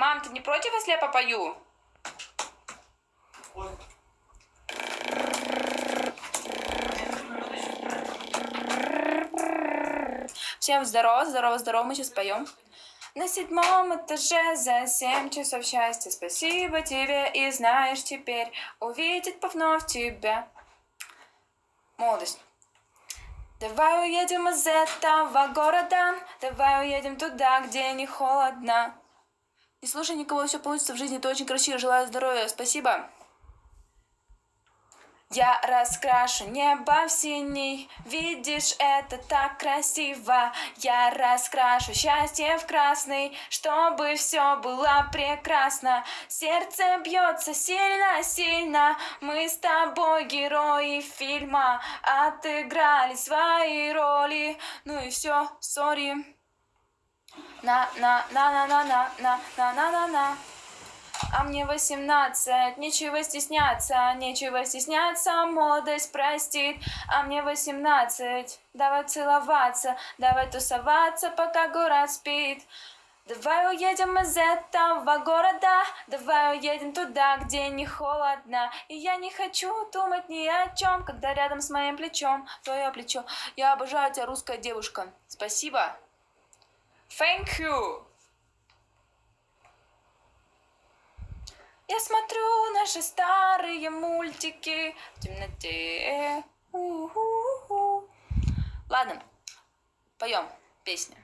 Мам, ты не против, если я попою? Всем здорово, здорово, здорово, мы сейчас поем. На седьмом этаже за семь часов счастья Спасибо тебе и знаешь теперь Увидеть вновь тебя Молодость Давай уедем из этого города Давай уедем туда, где не холодно Не слушай никого, все получится в жизни, ты очень красиво, желаю здоровья, спасибо я раскрашу небо в синий, видишь, это так красиво. Я раскрашу счастье в красный, чтобы все было прекрасно. Сердце бьется сильно-сильно, мы с тобой герои фильма, отыграли свои роли. Ну и все, сори. На на на на на на на на на на на а мне восемнадцать, нечего стесняться, нечего стесняться, молодость простит, а мне восемнадцать, давай целоваться, давай тусоваться, пока город спит. Давай уедем из этого города, давай уедем туда, где не холодно. И я не хочу думать ни о чем, когда рядом с моим плечом твое плечо. Я обожаю тебя, русская девушка. Спасибо. Thank you. Я смотрю наши старые мультики в темноте. У-ху-ху. Ладно, поем песню.